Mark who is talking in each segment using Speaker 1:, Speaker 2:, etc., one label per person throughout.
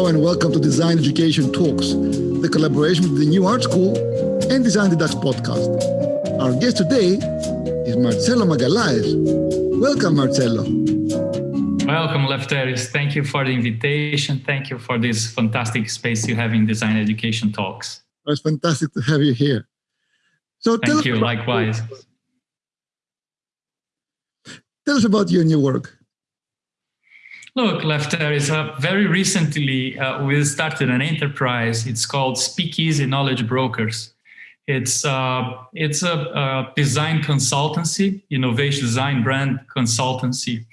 Speaker 1: Hello and welcome to Design Education Talks, the collaboration with the New Art School and Design the Dutch podcast. Our guest today is Marcello Magalhães. Welcome, Marcello.
Speaker 2: Welcome, Lefteris. Thank you for the invitation. Thank you for this fantastic space you have in Design Education Talks.
Speaker 1: It's fantastic to have you here.
Speaker 2: So thank you, likewise.
Speaker 1: Tell us about your new work.
Speaker 2: Look, Lefteris, uh, very recently uh, we started an enterprise. It's called Speakeasy Knowledge Brokers. It's, uh, it's a, a, design consultancy, innovation design brand consultancy.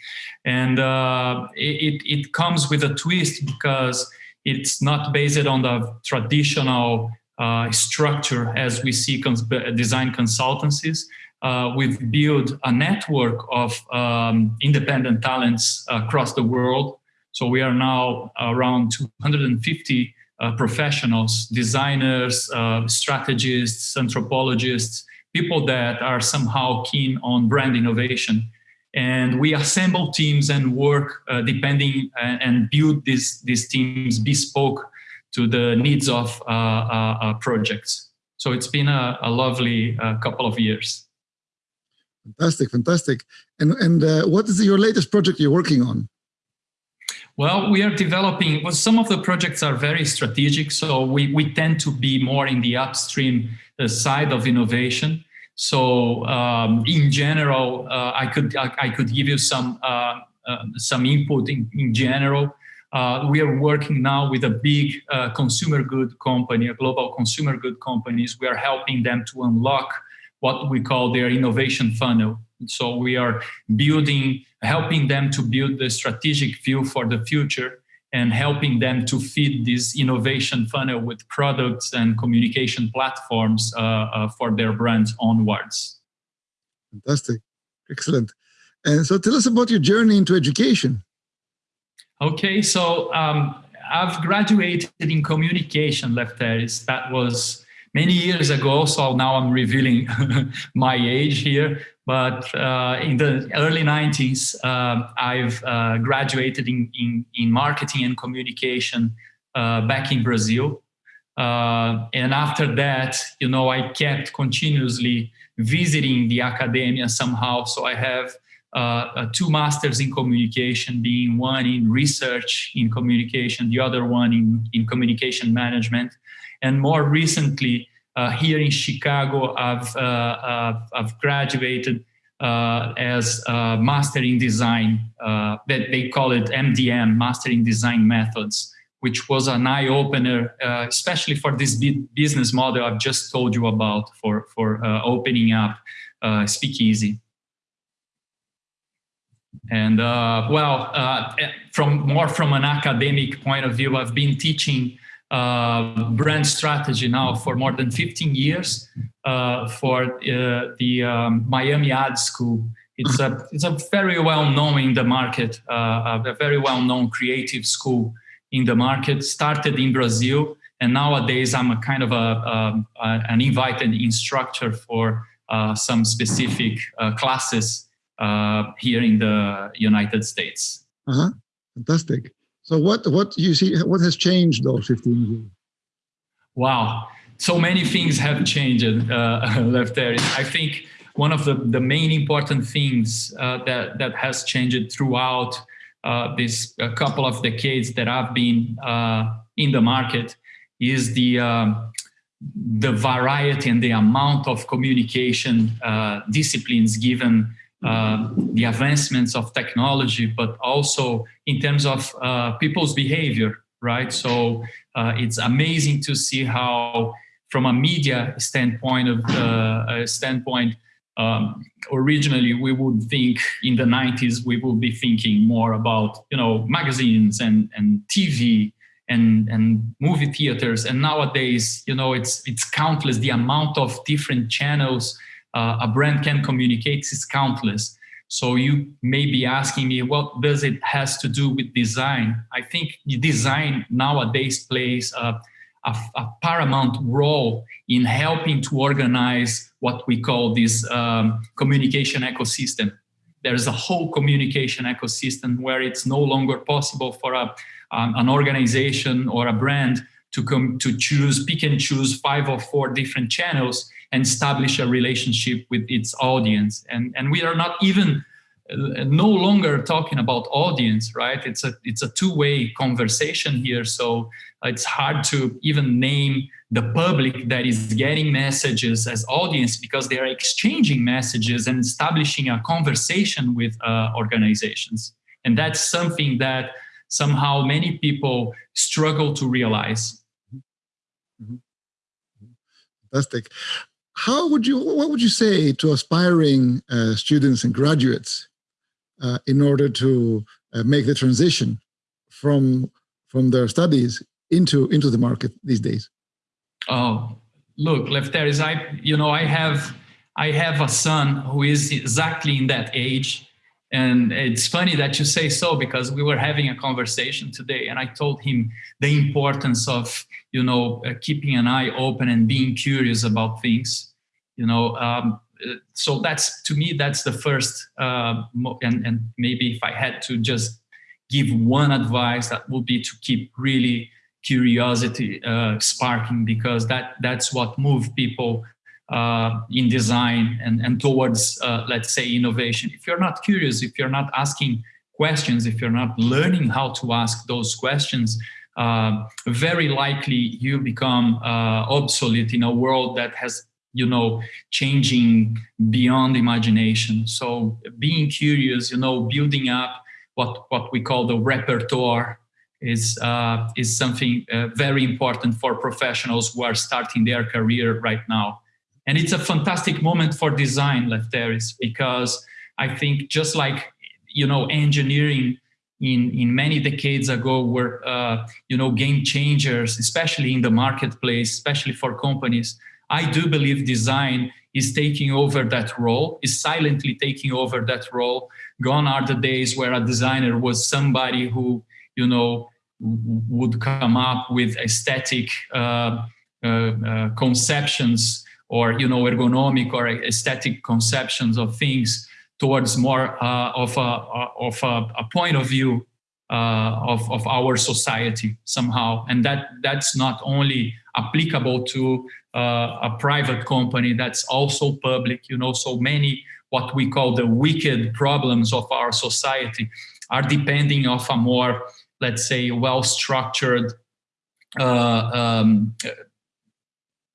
Speaker 2: And uh, it, it comes with a twist because it's not based on the traditional uh, structure as we see cons design consultancies. Uh, we've built a network of um, independent talents across the world. So we are now around 250 uh, professionals, designers, uh, strategists, anthropologists, people that are somehow keen on brand innovation. And we assemble teams and work uh, depending uh, and build these, these teams bespoke to the needs of uh, projects. So it's been a, a lovely couple of years.
Speaker 1: Fantastic, fantastic. And, and uh, what is your latest project you're working on?
Speaker 2: Well, we are developing, well, some of the projects are very strategic, so we, we tend to be more in the upstream uh, side of innovation. So um, in general, uh, I, could, I, I, could give you some, uh, uh some input in, in general. Uh, we are working now with a big uh, consumer good company, a global consumer good companies. We are helping them to unlock what we call their innovation funnel. So we are building, helping them to build the strategic view for the future and helping them to feed this innovation funnel with products and communication platforms uh, uh, for their brands onwards.
Speaker 1: Fantastic. Excellent. And so tell us about your journey into education.
Speaker 2: Okay, so um, I've graduated in communication, Lefteris. That was many years ago, so now I'm revealing my age here, but uh, in the early 90s, uh, I've uh, graduated in, in, in, marketing and communication uh, back in Brazil. Uh, and after that, you know, I kept continuously visiting the academia somehow. So I have uh, two masters in communication, being one in research in communication, the other one in, in communication management. And more recently, uh, here in Chicago, I've, uh, uh I've graduated uh, as Master in Design, uh, that they call it MDM, Master in Design Methods, which was an eye-opener, especially for this business model I've just told you about for, for opening up Speakeasy. And well, from more from an academic point of view, I've been teaching uh, brand strategy now for more than 15 years uh, for uh, the um, Miami Ad School. It's a, it's a very well known in the market, uh, a very well known creative school in the market, started in Brazil. And nowadays I'm a kind of a, a, a an invited instructor for uh, some specific uh, classes here in the United States.
Speaker 1: Uh -huh. Fantastic. So what what you see what has changed those 15 years?
Speaker 2: Wow, so many things have changed uh, Lefteris. I think one of the, the main important things uh, that, that has changed throughout uh, this couple of decades that I've been uh, in the market is the, um, the variety and the amount of communication uh, disciplines given uh, the advancements of technology, but also in terms of uh, people's behavior, right? So uh, it's amazing to see how, from a media standpoint of uh, standpoint, um, originally we would think in the 90s we would be thinking more about you know magazines and and TV and and movie theaters and nowadays you know it's it's countless the amount of different channels uh, a brand can communicate is countless. So you may be asking me, what does it has to do with design? I think design nowadays plays a, a, a paramount role in helping to organize what we call this um, communication ecosystem. There's a whole communication ecosystem where it's no longer possible for a, um, an organization or a brand to come to choose, pick and choose five or four different channels and establish a relationship with its audience. And, and we are not even uh, no longer talking about audience, right? It's a, it's a two-way conversation here. So it's hard to even name the public that is getting messages as audience because they are exchanging messages and establishing a conversation with uh, organizations. And that's something that somehow many people struggle to realize.
Speaker 1: Mm-hmm. Fantastic. How would you, what would you say to aspiring uh, students and graduates uh, in order to uh, make the transition from, from their studies into, into the market these days?
Speaker 2: Oh, look, Lefteris, I, you know, I have, I have a son who is exactly in that age and it's funny that you say so because we were having a conversation today and I told him the importance of, you know, uh, keeping an eye open and being curious about things, you know. Um, uh, so that's, to me, that's the first, uh, and, and maybe if I had to just give one advice, that would be to keep really curiosity uh, sparking because that, that's what moves people uh, in design and, and towards, uh, let's say, innovation. If you're not curious, if you're not asking questions, if you're not learning how to ask those questions, uh, very likely you become obsolete in a world that has, you know, changing beyond imagination. So being curious, you know, building up what, what we call the repertoire is uh, is something uh, very important for professionals who are starting their career right now. And it's a fantastic moment for design, Lefteris, because I think just like, you know, engineering in, in many decades ago were, uh, you know, game changers, especially in the marketplace, especially for companies. I do believe design is taking over that role, is silently taking over that role. Gone are the days where a designer was somebody who, you know, would come up with aesthetic uh, uh, uh conceptions or you know ergonomic or aesthetic conceptions of things towards more uh, of, a, of a, a, point of view uh, of, of our society somehow. And that, that's not only applicable to uh, a private company, that's also public, you know, so many what we call the wicked problems of our society are depending of a more, let's say, well-structured uh, um,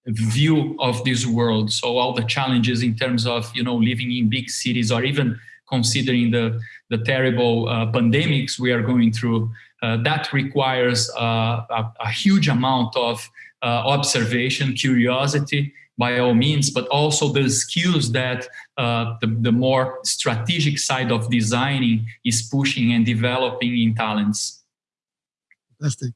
Speaker 2: view of this world. So all the challenges in terms of, you know, living in big cities or even considering the, the terrible uh, pandemics we are going through, uh, that requires uh, a, a, huge amount of uh, observation, curiosity, by all means, but also the skills that uh, the, the more strategic side of designing is pushing and developing in talents.
Speaker 1: Fantastic.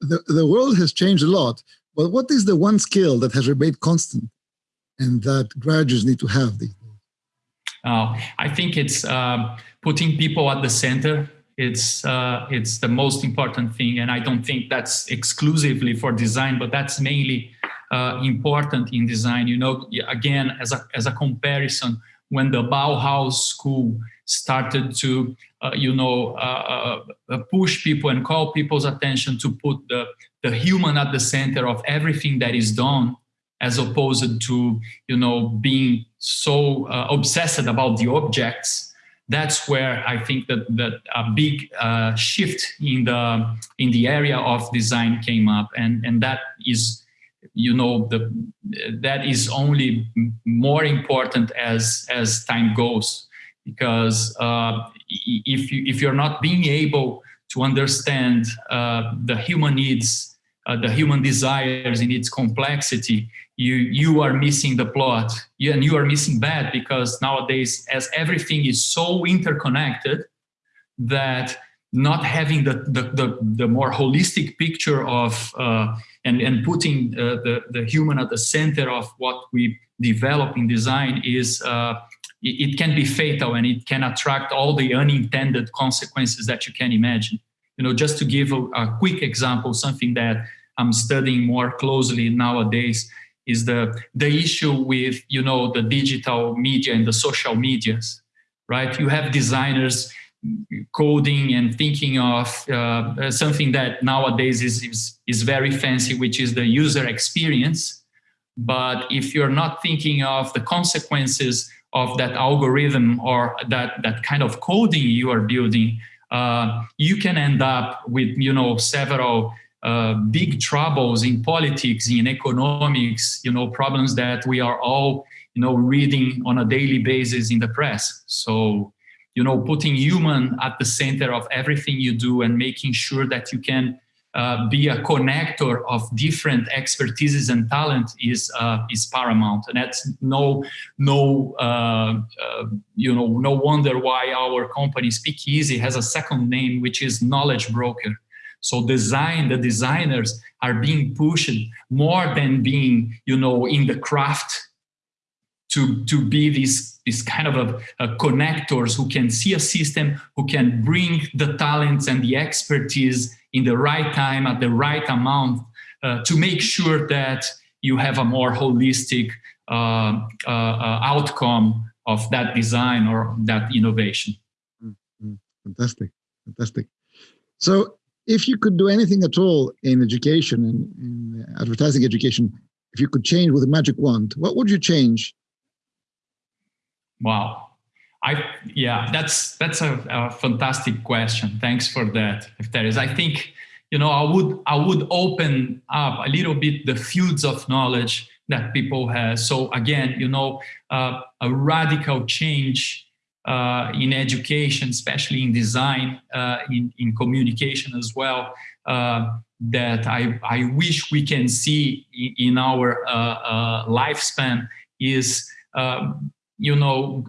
Speaker 1: The, the world has changed a lot but what is the one skill that has remained constant and that graduates need to have these
Speaker 2: Oh, I think it's uh, putting people at the center. It's uh, it's the most important thing, and I don't think that's exclusively for design, but that's mainly uh, important in design. You know, again, as a as a comparison, when the Bauhaus school started to, uh, you know, uh, uh, push people and call people's attention to put the the human at the center of everything that is done as opposed to you know being so uh, obsessed about the objects that's where i think that that a big uh, shift in the in the area of design came up. And and that is you know the that is only more important as as time goes. Because uh, if you if you're not being able to understand uh, the human needs uh, the human desires in its complexity, you you are missing the plot, you, and you are missing bad because nowadays, as everything is so interconnected, that not having the the the, the more holistic picture of uh, and and putting uh, the the human at the center of what we develop in design is. Uh, it, it can be fatal and it can attract all the unintended consequences that you can imagine you know, just to give a, a quick example, something that I'm studying more closely nowadays is the, the issue with, you know, the digital media and the social medias, right? You have designers coding and thinking of uh, something that nowadays is, is, is very fancy, which is the user experience. But if you're not thinking of the consequences of that algorithm or that, that kind of coding you are building, uh, you can end up with, you know, several uh, big troubles in politics, in economics, you know, problems that we are all, you know, reading on a daily basis in the press. So, you know, putting human at the center of everything you do and making sure that you can uh, be a connector of different expertises and talent is uh, is paramount, and that's no no uh, uh you know no wonder why our company Speakeasy has a second name, which is Knowledge Broker. So design, the designers are being pushed more than being you know in the craft to, to be these, this kind of a, a connectors who can see a system, who can bring the talents and the expertise in the right time at the right amount uh, to make sure that you have a more holistic uh, uh, uh outcome of that design or that innovation. Mm
Speaker 1: -hmm. Fantastic, fantastic. So if you could do anything at all in education, in, in advertising education, if you could change with a magic wand, what would you change
Speaker 2: Wow. I yeah, that's that's a, a, fantastic question. Thanks for that, Lefteris. I think you know I would I would open up a little bit the fields of knowledge that people have. So again, you know, uh, a radical change uh, in education, especially in design, uh, in in communication as well. Uh, that I I wish we can see in, our uh, uh, lifespan is you know,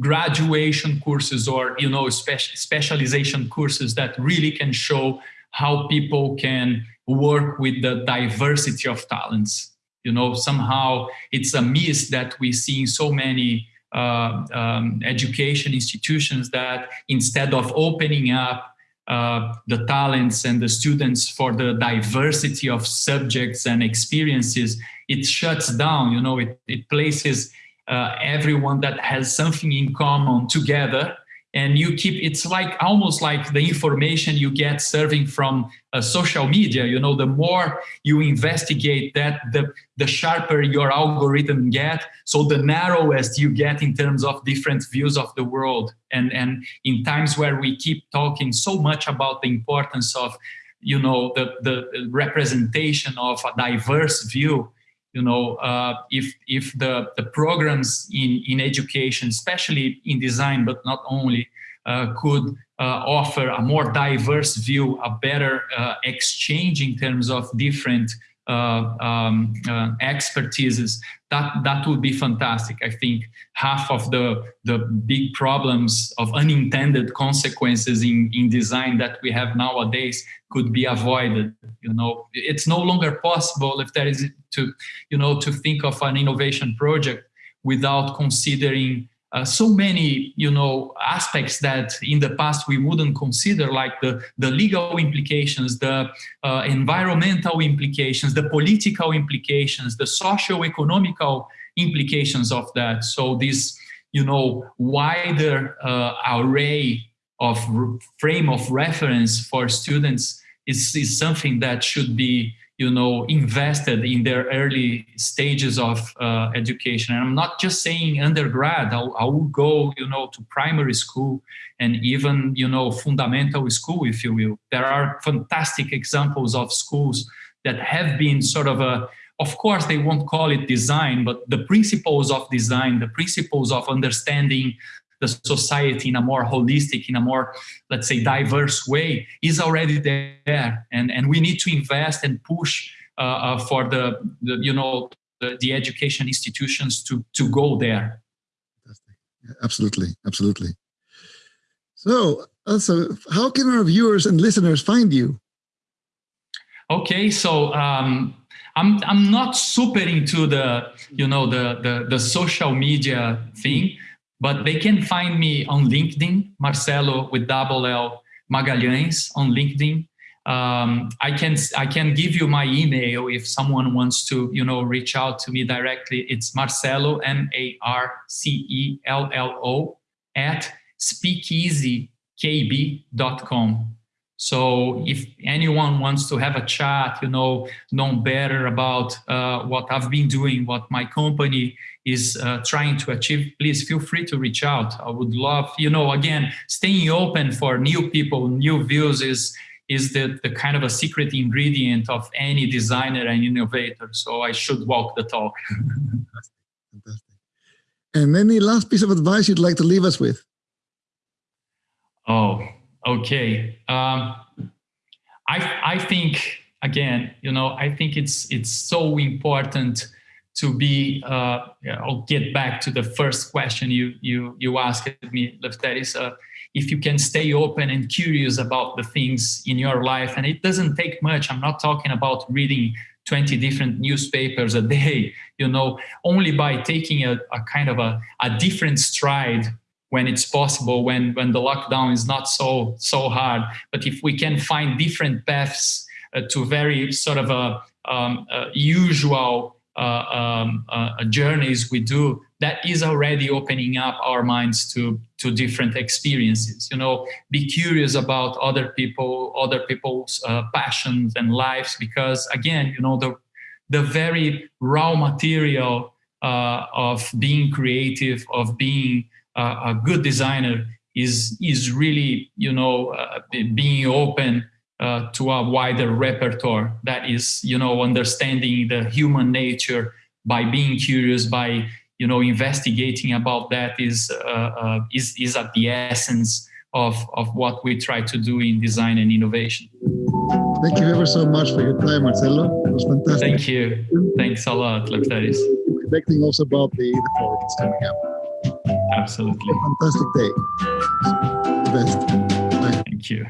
Speaker 2: graduation courses or, you know, speci specialization courses that really can show how people can work with the diversity of talents. You know, somehow it's a miss that we see in so many uh, um, education institutions that instead of opening up uh, the talents and the students for the diversity of subjects and experiences, it shuts down, you know, it, it places uh, everyone that has something in common together. And you keep it's like almost like the information you get serving from uh, social media. You know the more you investigate that the the sharper your algorithm get. So the narrowest you get in terms of different views of the world. And and in times where we keep talking so much about the importance of you know the the representation of a diverse view you know, uh, if, if the, the programs in, in education, especially in design, but not only, uh, could uh, offer a more diverse view, a better uh, exchange in terms of different um, uh, expertises, that, that would be fantastic. I think half of the, the big problems of unintended consequences in, in design that we have nowadays could be avoided. You know, it's no longer possible Lefteris to, you know, to think of an innovation project without considering uh, so many, you know, aspects that in the past we wouldn't consider, like the, the legal implications, the uh, environmental implications, the political implications, the socio-economical implications of that. So this, you know, wider uh, array of frame of reference for students is, is something that should be you know, invested in their early stages of uh, education. And I'm not just saying undergrad, I'll, I will go, you know, to primary school and even, you know, fundamental school, if you will. There are fantastic examples of schools that have been sort of a, of course, they won't call it design, but the principles of design, the principles of understanding the society in a more holistic, in a more, let's say, diverse way is already there. And, and we need to invest and push uh, uh, for the, the, you know, the, the, education institutions to, to go there.
Speaker 1: Absolutely, absolutely. So, also, how can our viewers and listeners find you?
Speaker 2: Okay, so um, I'm I'm not super into the you know the the, the social media thing. But they can find me on LinkedIn, Marcello with double L Magalhães on LinkedIn. Um, I can I can give you my email if someone wants to you know reach out to me directly. It's Marcello M A R C E L L O at speakeasykb.com. So if anyone wants to have a chat, you know, know better about uh, what I've been doing, what my company is uh, trying to achieve, please feel free to reach out. I would love, you know, again, staying open for new people, new views is is the, the kind of a secret ingredient of any designer and innovator. So I should walk the talk.
Speaker 1: Fantastic. Fantastic. And any last piece of advice you'd like to leave us with?
Speaker 2: Oh, okay. Um, I I think again, you know, I think it's it's so important to be. Uh, I'll get back to the first question you you you asked me, Lefteris. Uh, if you can stay open and curious about the things in your life, and it doesn't take much. I'm not talking about reading 20 different newspapers a day. You know, only by taking a, a kind of a, a different stride when it's possible, when, when the lockdown is not so, so hard. But if we can find different paths uh, to very sort of a, um, uh, usual uh, um, uh, journeys we do, that is already opening up our minds to, to different experiences. You know, be curious about other people, other people's uh, passions and lives, because again, you know, the, the very raw material uh, of being creative, of being uh, a good designer is is really you know uh, being open uh, to a wider repertoire. That is you know understanding the human nature by being curious by you know investigating about that is uh, uh, is is at the essence of of what we try to do in design and innovation.
Speaker 1: Thank you ever so much for your time marcello. It was fantastic.
Speaker 2: Thank you. Thanks a lot Lefteris.
Speaker 1: reflecting also about the the projects coming up
Speaker 2: Absolutely.
Speaker 1: fantastic day. The best.
Speaker 2: Bye. Thank you.